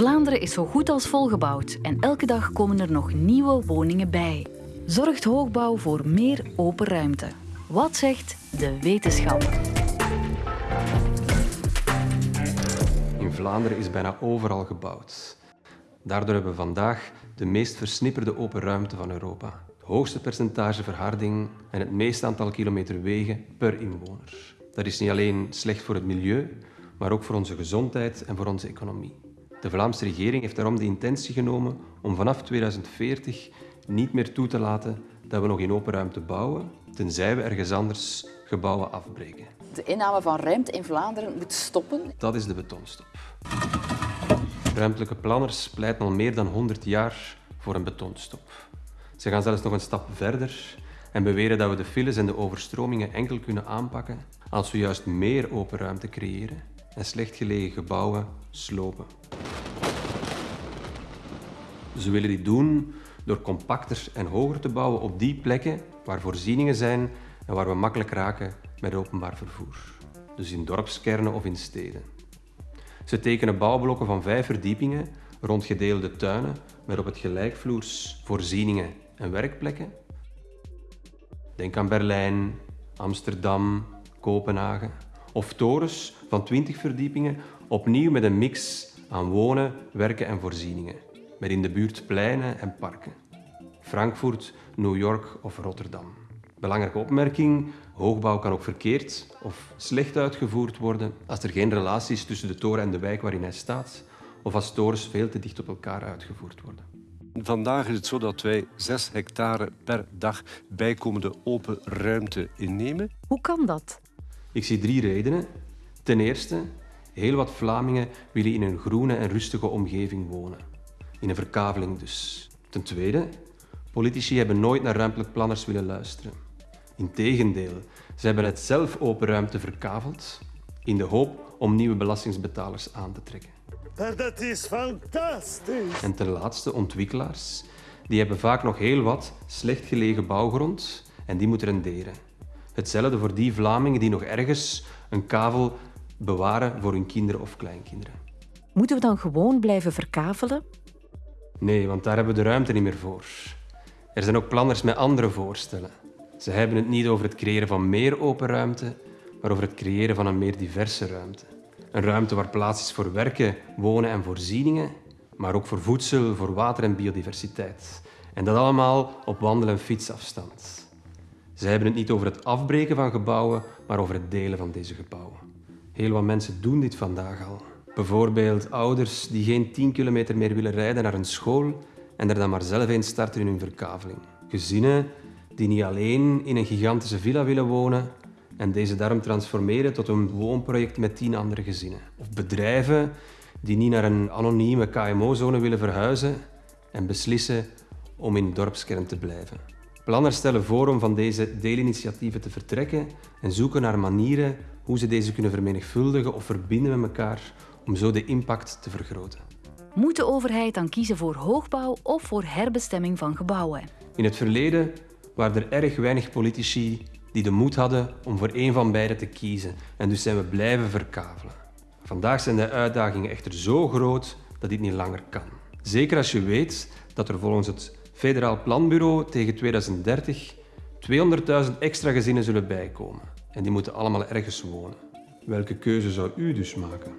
Vlaanderen is zo goed als volgebouwd en elke dag komen er nog nieuwe woningen bij. Zorgt hoogbouw voor meer open ruimte? Wat zegt de wetenschap? In Vlaanderen is bijna overal gebouwd. Daardoor hebben we vandaag de meest versnipperde open ruimte van Europa. Het hoogste percentage verharding en het meeste aantal kilometer wegen per inwoner. Dat is niet alleen slecht voor het milieu, maar ook voor onze gezondheid en voor onze economie. De Vlaamse regering heeft daarom de intentie genomen om vanaf 2040 niet meer toe te laten dat we nog in open ruimte bouwen, tenzij we ergens anders gebouwen afbreken. De inname van ruimte in Vlaanderen moet stoppen. Dat is de betonstop. Ruimtelijke planners pleiten al meer dan 100 jaar voor een betonstop. Ze gaan zelfs nog een stap verder en beweren dat we de files en de overstromingen enkel kunnen aanpakken als we juist meer open ruimte creëren en slecht gelegen gebouwen slopen. Ze willen dit doen door compacter en hoger te bouwen op die plekken waar voorzieningen zijn en waar we makkelijk raken met openbaar vervoer. Dus in dorpskernen of in steden. Ze tekenen bouwblokken van vijf verdiepingen rond gedeelde tuinen met op het gelijkvloers voorzieningen en werkplekken. Denk aan Berlijn, Amsterdam, Kopenhagen. Of torens van 20 verdiepingen, opnieuw met een mix aan wonen, werken en voorzieningen. Met in de buurt pleinen en parken. Frankfurt, New York of Rotterdam. Belangrijke opmerking, hoogbouw kan ook verkeerd of slecht uitgevoerd worden als er geen relatie is tussen de toren en de wijk waarin hij staat of als torens veel te dicht op elkaar uitgevoerd worden. Vandaag is het zo dat wij 6 hectare per dag bijkomende open ruimte innemen. Hoe kan dat? Ik zie drie redenen. Ten eerste, heel wat Vlamingen willen in een groene en rustige omgeving wonen. In een verkaveling dus. Ten tweede, politici hebben nooit naar ruimtelijk planners willen luisteren. Integendeel, ze hebben het zelf open ruimte verkaveld in de hoop om nieuwe belastingsbetalers aan te trekken. Maar dat is fantastisch. En ten laatste, ontwikkelaars. Die hebben vaak nog heel wat slecht gelegen bouwgrond en die moeten renderen. Hetzelfde voor die Vlamingen die nog ergens een kavel bewaren voor hun kinderen of kleinkinderen. Moeten we dan gewoon blijven verkavelen? Nee, want daar hebben we de ruimte niet meer voor. Er zijn ook planners met andere voorstellen. Ze hebben het niet over het creëren van meer open ruimte, maar over het creëren van een meer diverse ruimte. Een ruimte waar plaats is voor werken, wonen en voorzieningen, maar ook voor voedsel, voor water en biodiversiteit. En dat allemaal op wandel- en fietsafstand. Ze hebben het niet over het afbreken van gebouwen, maar over het delen van deze gebouwen. Heel wat mensen doen dit vandaag al. Bijvoorbeeld ouders die geen 10 kilometer meer willen rijden naar een school en er dan maar zelf in starten in hun verkaveling. Gezinnen die niet alleen in een gigantische villa willen wonen en deze daarom transformeren tot een woonproject met tien andere gezinnen. Of bedrijven die niet naar een anonieme KMO-zone willen verhuizen en beslissen om in dorpskern te blijven. Planners stellen voor om van deze deelinitiatieven te vertrekken en zoeken naar manieren hoe ze deze kunnen vermenigvuldigen of verbinden met elkaar om zo de impact te vergroten. Moet de overheid dan kiezen voor hoogbouw of voor herbestemming van gebouwen? In het verleden waren er erg weinig politici die de moed hadden om voor één van beide te kiezen en dus zijn we blijven verkavelen. Vandaag zijn de uitdagingen echter zo groot dat dit niet langer kan. Zeker als je weet dat er volgens het Federaal Planbureau tegen 2030 200.000 extra gezinnen zullen bijkomen. En die moeten allemaal ergens wonen. Welke keuze zou u dus maken?